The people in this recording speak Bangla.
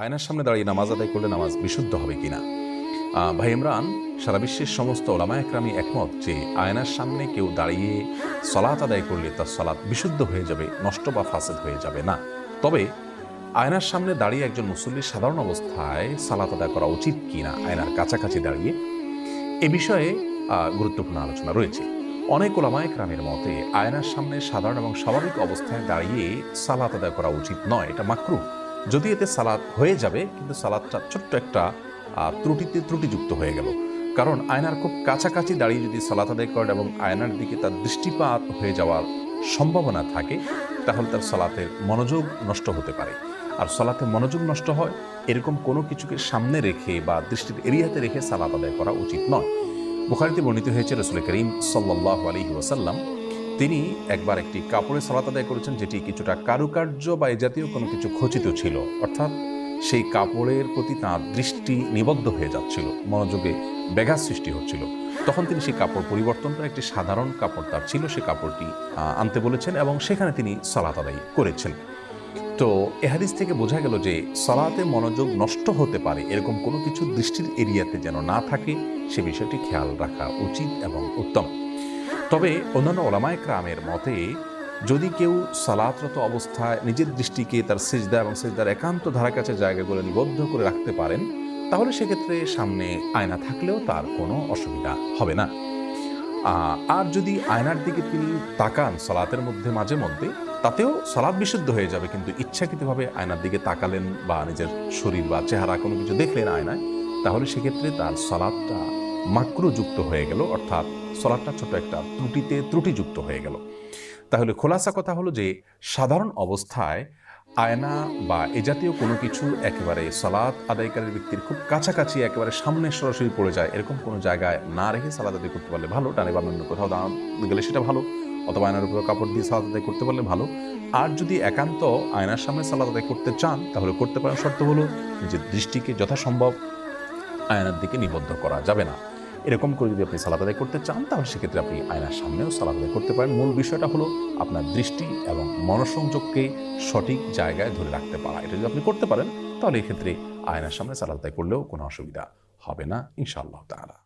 আয়নার সামনে দাঁড়িয়ে নামাজ আদায় করলে নামাজ বিশুদ্ধ হবে কিনা? ভাই ইমরান, সারা বিশ্বের সমস্ত ওলামা একরামি একমত যে আয়নার সামনে কেউ দাঁড়িয়ে সলাৎ আদায় করলে তার সলাৎ বিশুদ্ধ হয়ে যাবে, নষ্ট বা ফাসেদ হয়ে যাবে না। তবে আয়নার সামনে দাঁড়িয়ে একজন মুসল্লির সাধারণ অবস্থায় সালাত আদায় করা উচিত কিনা, আয়নার কাছাকাছি দাঁড়িয়ে, এ বিষয়ে গুরুত্বপূর্ণ আলোচনা রয়েছে। অনেক ওলামায় ক্রামের মতে, আয়নার সামনে সাধারণ এবং স্বাভাবিক অবস্থায় দাঁড়িয়ে সালাত আদায় করা উচিত নয়, এটা মাকরু যদি এতে সালাদ হয়ে যাবে, কিন্তু সালাদটা ছোট্ট একটা ত্রুটিতে ত্রুটিযুক্ত হয়ে গেল। কারণ আয়নার খুব কাছাকাছি দাঁড়িয়ে যদি সালাত আদায় করেন এবং আয়নার দিকে তার দৃষ্টিপাত হয়ে যাওয়ার সম্ভাবনা থাকে, তাহলে তার সালাতের মনোযোগ নষ্ট হতে পারে। আর সালাতে মনোযোগ নষ্ট হয়, এরকম কোনো কিছুকে সামনে রেখে বা দৃষ্টির এরিয়াতে রেখে সালাত আদায় করা উচিত নয়। বুখারিতে বর্ণিত হয়েছে, রসুল করিম সাল্লাহ ওয়াসাল্লাম তিনি একবার একটি কাপড়ে সালাত আদায় করেছেন যেটি কিছুটা কারুকার্য বা এ জাতীয় কোনো কিছু খচিত ছিল। অর্থাৎ সেই কাপড়ের প্রতি তাঁর দৃষ্টি নিবদ্ধ হয়ে যাচ্ছিল, মনোযোগে ব্যাঘাত সৃষ্টি হচ্ছিল। তখন তিনি সেই কাপড় পরিবর্তন করে একটি সাধারণ কাপড় তার ছিল সেই কাপড়টি আনতে বলেছেন এবং সেখানে তিনি সালাত আদায় করেছেন। তো এ হাদিস থেকে বোঝা গেল যে সালাতে মনোযোগ নষ্ট হতে পারে, এরকম কোনো কিছু দৃষ্টির এরিয়াতে যেন না থাকে, সে বিষয়টি খেয়াল রাখা উচিত এবং উত্তম। তবে অন্যান্য ওলামায় ক্রামের মতে, যদি কেউ সালাতরত অবস্থায় নিজের দৃষ্টিকে তার সেজদা এবং সেজদার একান্ত ধারা কাছে জায়গাগুলো নিবদ্ধ করে রাখতে পারেন, তাহলে সেক্ষেত্রে সামনে আয়না থাকলেও তার কোনো অসুবিধা হবে না। আর যদি আয়নার দিকে তিনি তাকান সালাতের মধ্যে মাঝে মধ্যে, তাতেও সালাদ বিশুদ্ধ হয়ে যাবে, কিন্তু ইচ্ছাকৃতভাবে আয়নার দিকে তাকালেন বা নিজের শরীর বা চেহারা কোনো কিছু দেখলেন আয়নায়, তাহলে সেক্ষেত্রে তার সালাদটা মাকরুযুক্ত হয়ে গেল, অর্থাৎ সলাদটা ছোট একটা ত্রুটিতে ত্রুটিযুক্ত হয়ে গেল। তাহলে খোলাসা কথা হলো যে, সাধারণ অবস্থায় আয়না বা এ জাতীয় কোনো কিছু একেবারে সালাদ আদায়কারীর ব্যক্তির খুব কাছাকাছি একেবারে সামনে সরাসরি পড়ে যায়, এরকম কোনো জায়গায় না রেখে সালাদ আদায় করতে পারলে ভালো, টানে বা অন্য কোথাও দাঁড়ানো গেলে সেটা ভালো, অথবা আয়নার উপরে কাপড় দিয়ে সালাদ আদায় করতে পারলে ভালো। আর যদি একান্ত আয়নার সামনে সালাদ আদায় করতে চান, তাহলে করতে পারেন শর্ত হলো নিজের দৃষ্টিকে যথাসম্ভব আয়নার দিকে নিবদ্ধ করা যাবে না। এরকম করে যদি আপনি সালাদ করতে চান, তাহলে সেক্ষেত্রে আপনি আয়নার সামনেও সালাদ আদায় করতে পারেন। মূল বিষয়টা হলো আপনার দৃষ্টি এবং মনসংযোগকে সঠিক জায়গায় ধরে রাখতে পারা। এটা যদি আপনি করতে পারেন, তাহলে এক্ষেত্রে আয়নার সামনে সালাদ করলেও কোনো অসুবিধা হবে না, ইনশাআল্লাহ তাআলা।